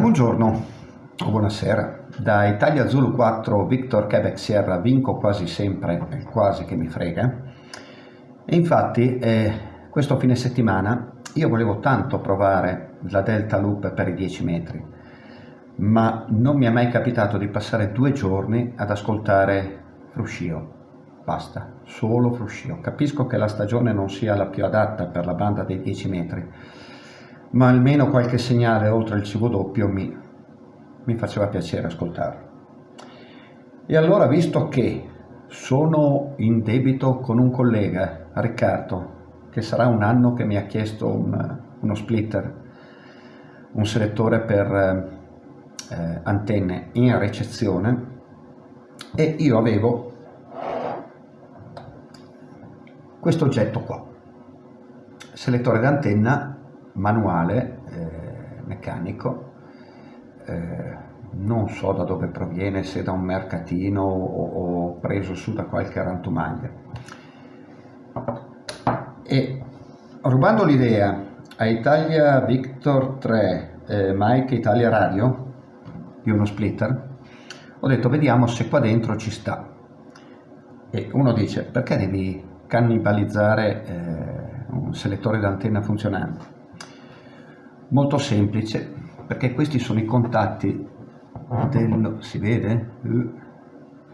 Buongiorno o buonasera, da Italia Zulu 4 Victor Quebec Sierra vinco quasi sempre, quasi che mi frega, e infatti eh, questo fine settimana io volevo tanto provare la Delta Loop per i 10 metri, ma non mi è mai capitato di passare due giorni ad ascoltare Fruscio, basta, solo Fruscio. Capisco che la stagione non sia la più adatta per la banda dei 10 metri, ma almeno qualche segnale oltre il doppio mi, mi faceva piacere ascoltarlo. E allora, visto che sono in debito con un collega, Riccardo, che sarà un anno che mi ha chiesto un, uno splitter, un selettore per eh, antenne in ricezione, e io avevo questo oggetto qua, selettore d'antenna manuale, eh, meccanico, eh, non so da dove proviene, se da un mercatino o, o preso su da qualche rantumaglia. E rubando l'idea a Italia Victor 3, eh, Mike Italia Radio, di uno splitter, ho detto vediamo se qua dentro ci sta. E uno dice perché devi cannibalizzare eh, un selettore d'antenna funzionante? Molto semplice perché questi sono i contatti dello, si vede? Uh,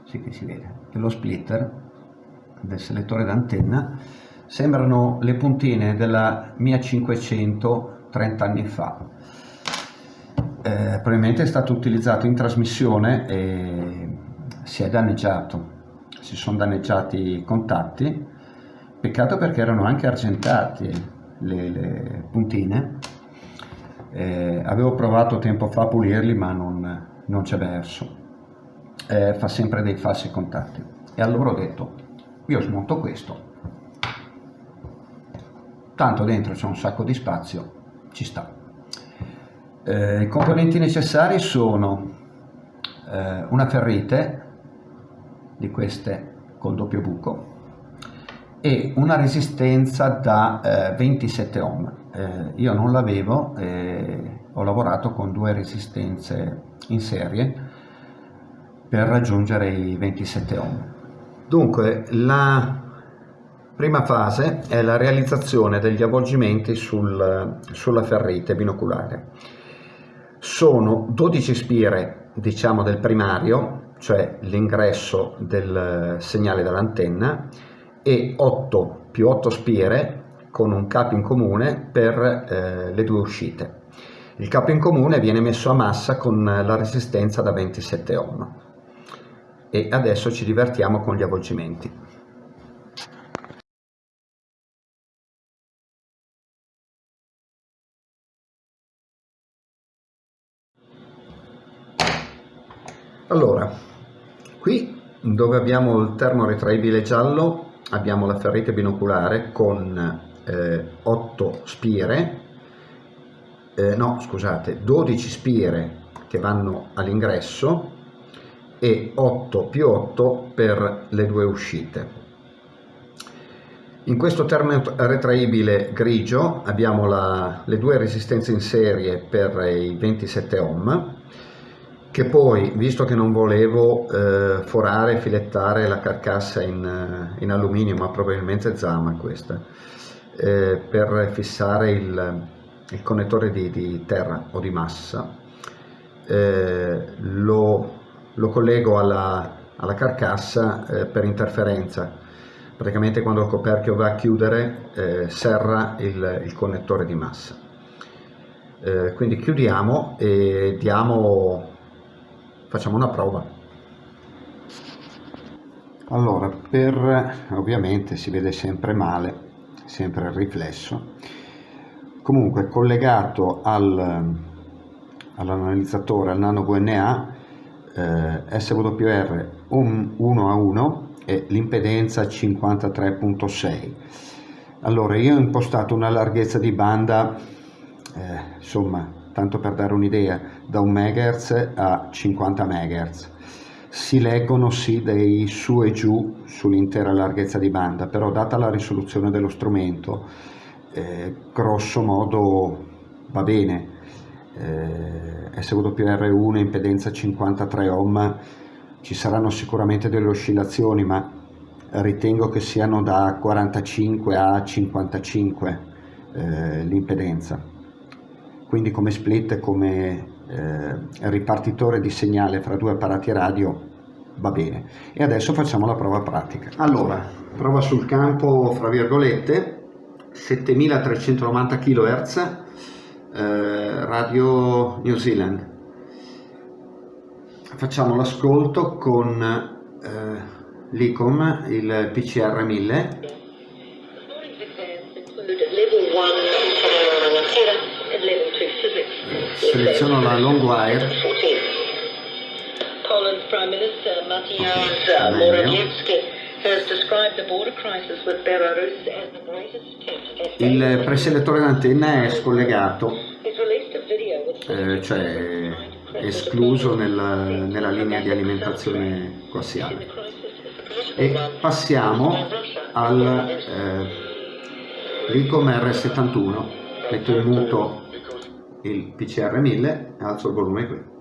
sì che si vede, dello splitter del selettore d'antenna. Sembrano le puntine della mia 500 30 anni fa. Eh, probabilmente è stato utilizzato in trasmissione e si è danneggiato si sono danneggiati i contatti. Peccato perché erano anche argentati le, le puntine eh, avevo provato tempo fa a pulirli ma non, non c'è verso, eh, fa sempre dei falsi contatti. E allora ho detto, io smonto questo, tanto dentro c'è un sacco di spazio, ci sta. Eh, I componenti necessari sono eh, una ferrite di queste col doppio buco e una resistenza da 27 eh, ohm eh, io non l'avevo e ho lavorato con due resistenze in serie per raggiungere i 27 ohm. Dunque la prima fase è la realizzazione degli avvolgimenti sul, sulla ferrite binoculare. Sono 12 spire diciamo del primario, cioè l'ingresso del segnale dall'antenna e 8 più 8 spire con un capo in comune per eh, le due uscite. Il capo in comune viene messo a massa con la resistenza da 27 ohm e adesso ci divertiamo con gli avvolgimenti. Allora, qui dove abbiamo il termo retraibile giallo abbiamo la ferrite binoculare con eh, 8 spire, eh, no scusate, 12 spire che vanno all'ingresso e 8 più 8 per le due uscite. In questo termine retraibile grigio abbiamo la, le due resistenze in serie per i 27 ohm che poi, visto che non volevo eh, forare e filettare la carcassa in, in alluminio, ma probabilmente zama questa, eh, per fissare il, il connettore di, di, terra o di massa eh, lo, lo, collego alla, alla carcassa eh, per interferenza. Praticamente quando il coperchio va a chiudere eh, serra il, il, connettore di massa. Eh, quindi chiudiamo e diamo facciamo una prova. Allora per ovviamente si vede sempre male sempre il riflesso. Comunque collegato al, all'analizzatore al nano VNA eh, SWR 1 a 1 e l'impedenza 53.6 allora io ho impostato una larghezza di banda eh, insomma tanto per dare un'idea da 1 MHz a 50 MHz si leggono sì dei su e giù sull'intera larghezza di banda, però data la risoluzione dello strumento, eh, grosso modo va bene. eh, SWR1 impedenza 53 ohm ci saranno sicuramente delle oscillazioni ma ritengo che siano da 45 a 55 eh, l'impedenza quindi come split come eh, ripartitore di segnale fra due apparati radio va bene. E adesso facciamo la prova pratica. Allora prova sul campo fra virgolette 7390 kHz eh, radio New Zealand. Facciamo l'ascolto con eh, l'ICOM il PCR 1000 seleziono la long wire. Poland's Prime Minister Mateusz Morawiecki il preselettore d'antenna è scollegato, eh, cioè escluso nella, nella linea di alimentazione coassiale. E passiamo al eh, Licom R71, metto in muto il PCR 1000 e alzo il volume qui.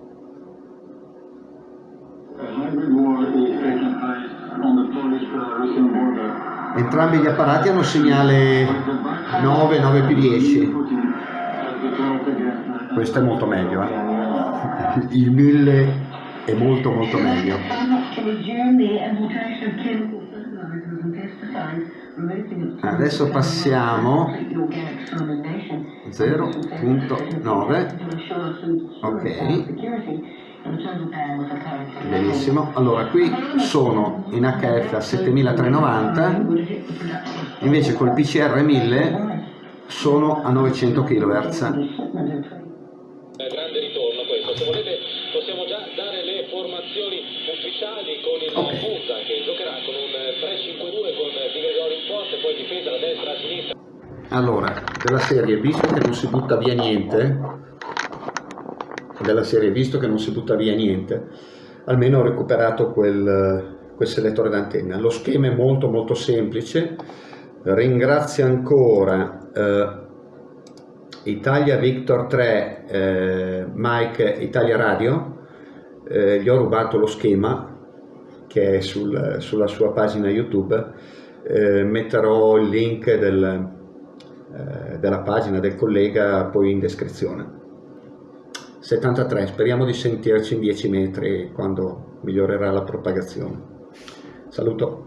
Entrambi gli apparati hanno segnale 9, 9 più 10. Questo è molto meglio, eh? il 1000 è molto molto meglio. Adesso passiamo 0.9 ok. Benissimo. Allora qui sono in HF a 7390 invece col PCR 1000 sono a 900 kHz grande ritorno questo. Se volete possiamo già dare le formazioni ufficiali con il okay. Che giocherà con un difesa da destra a sinistra allora della serie visto che non si butta via niente della serie, visto che non si butta via niente, almeno ho recuperato quel, quel selettore d'antenna. Lo schema è molto molto semplice, ringrazio ancora eh, Italia Victor 3 eh, Mike Italia Radio, eh, gli ho rubato lo schema che è sul, sulla sua pagina YouTube, eh, metterò il link del, eh, della pagina del collega poi in descrizione. 73, speriamo di sentirci in 10 metri quando migliorerà la propagazione. Saluto.